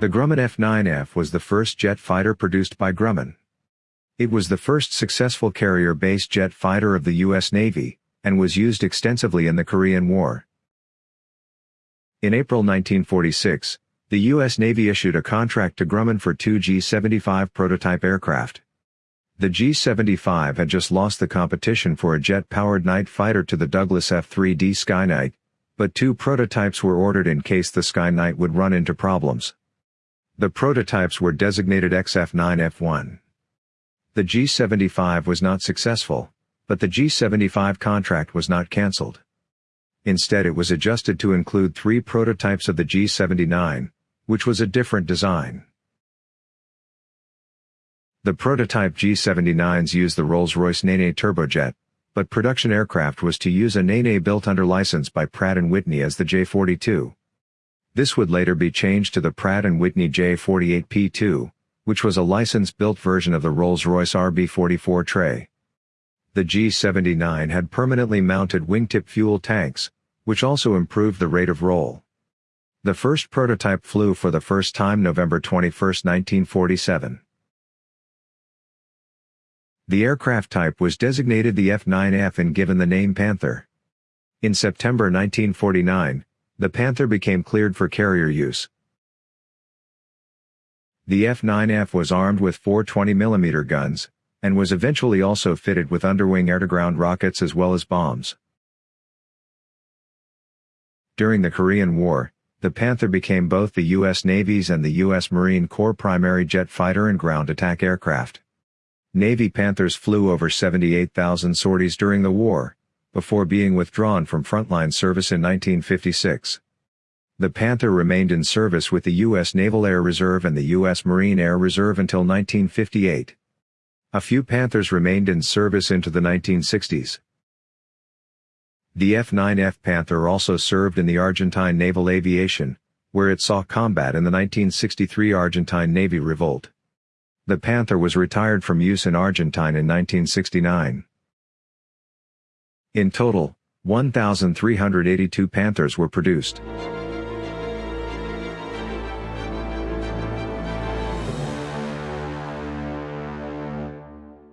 The Grumman F-9F was the first jet fighter produced by Grumman. It was the first successful carrier-based jet fighter of the U.S. Navy, and was used extensively in the Korean War. In April 1946, the U.S. Navy issued a contract to Grumman for two G-75 prototype aircraft. The G-75 had just lost the competition for a jet-powered night fighter to the Douglas F-3D Skyknight, but two prototypes were ordered in case the Skyknight would run into problems. The prototypes were designated XF-9F1. The G-75 was not successful, but the G-75 contract was not cancelled. Instead it was adjusted to include three prototypes of the G-79, which was a different design. The prototype G-79s used the Rolls-Royce Nene turbojet, but production aircraft was to use a Nene built under license by Pratt & Whitney as the J-42. This would later be changed to the Pratt & Whitney J-48P2, which was a license-built version of the Rolls-Royce RB-44 Tay. The G-79 had permanently mounted wingtip fuel tanks, which also improved the rate of roll. The first prototype flew for the first time November 21, 1947. The aircraft type was designated the F-9F and given the name Panther. In September 1949, the Panther became cleared for carrier use. The F-9F was armed with four 20mm guns, and was eventually also fitted with underwing air-to-ground rockets as well as bombs. During the Korean War, the Panther became both the U.S. Navy's and the U.S. Marine Corps primary jet fighter and ground attack aircraft. Navy Panthers flew over 78,000 sorties during the war, before being withdrawn from frontline service in 1956. The Panther remained in service with the U.S. Naval Air Reserve and the U.S. Marine Air Reserve until 1958. A few Panthers remained in service into the 1960s. The F-9F Panther also served in the Argentine Naval Aviation, where it saw combat in the 1963 Argentine Navy Revolt. The Panther was retired from use in Argentine in 1969. In total, 1,382 Panthers were produced.